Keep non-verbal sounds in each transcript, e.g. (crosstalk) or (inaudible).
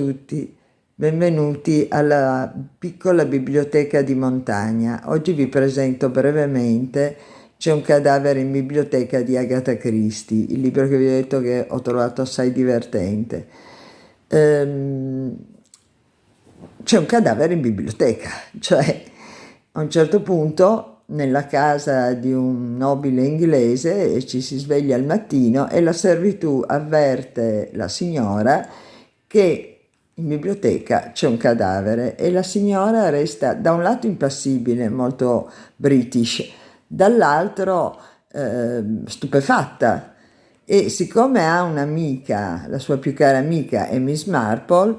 tutti, benvenuti alla piccola biblioteca di montagna. Oggi vi presento brevemente C'è un cadavere in biblioteca di Agatha Christie, il libro che vi ho detto che ho trovato assai divertente. Ehm, c'è un cadavere in biblioteca, (laughs) cioè a un certo punto nella casa di un nobile inglese ci si sveglia al mattino e la servitù avverte la signora che in biblioteca c'è un cadavere e la signora resta da un lato impassibile, molto british, dall'altro eh, stupefatta e siccome ha un'amica, la sua più cara amica è Miss Marple,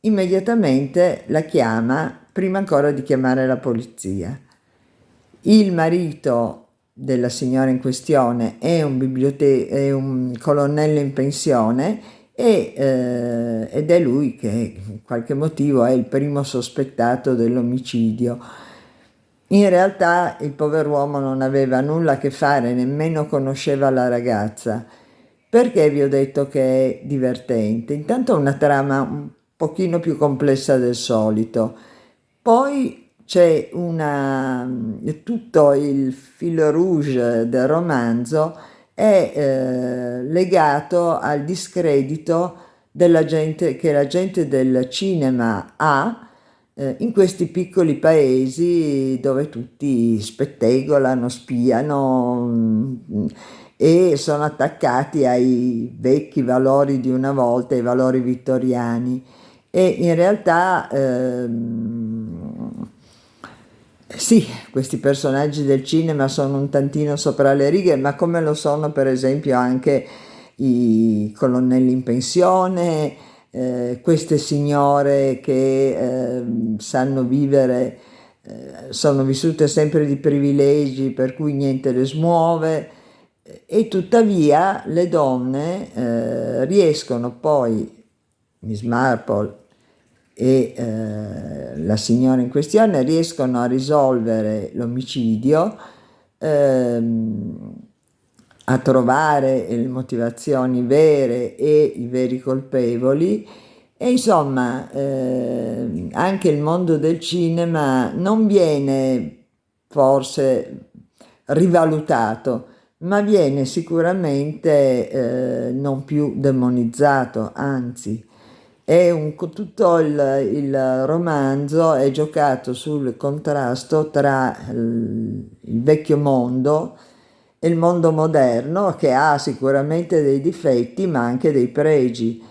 immediatamente la chiama prima ancora di chiamare la polizia. Il marito della signora in questione è un, è un colonnello in pensione e, eh, ed è lui che in qualche motivo è il primo sospettato dell'omicidio. In realtà il pover'uomo non aveva nulla a che fare, nemmeno conosceva la ragazza. Perché vi ho detto che è divertente? Intanto è una trama un pochino più complessa del solito. Poi c'è tutto il filo rouge del romanzo è eh, legato al discredito gente, che la gente del cinema ha eh, in questi piccoli paesi dove tutti spettegolano, spiano mh, e sono attaccati ai vecchi valori di una volta, ai valori vittoriani. E in realtà ehm, sì, questi personaggi del cinema sono un tantino sopra le righe, ma come lo sono per esempio anche i colonnelli in pensione, eh, queste signore che eh, sanno vivere, eh, sono vissute sempre di privilegi per cui niente le smuove e tuttavia le donne eh, riescono poi, Miss Marple e eh, la signora in questione riescono a risolvere l'omicidio, ehm, a trovare le motivazioni vere e i veri colpevoli. E insomma eh, anche il mondo del cinema non viene forse rivalutato ma viene sicuramente eh, non più demonizzato anzi un, tutto il, il, romanzo è giocato sul contrasto tra il, il, vecchio mondo e il mondo moderno che ha sicuramente dei difetti ma anche dei pregi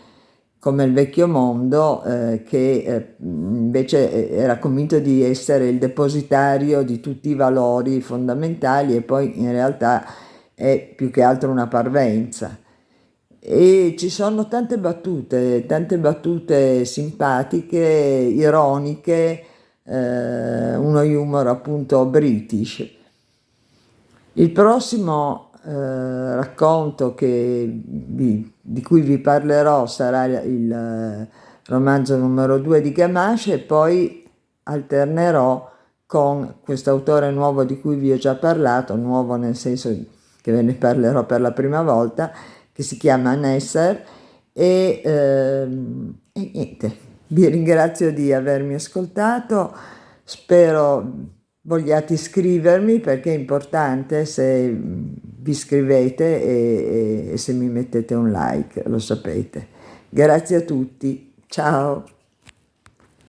come il vecchio mondo eh, che eh, invece era convinto di essere il depositario di tutti i valori fondamentali e poi in realtà è più che altro una parvenza e ci sono tante battute, tante battute simpatiche, ironiche, eh, uno humor appunto british. Il prossimo eh, racconto vi, di cui vi parlerò sarà il eh, romanzo numero 2 di Gamache e poi alternerò con questo autore nuovo di cui vi ho già parlato, nuovo nel senso che ve ne parlerò per la prima volta, che si chiama Nesser e, ehm, e niente, vi ringrazio di avermi ascoltato, spero vogliate iscrivermi perché è importante se vi iscrivete e, e, e se mi mettete un like, lo sapete. Grazie a tutti, ciao!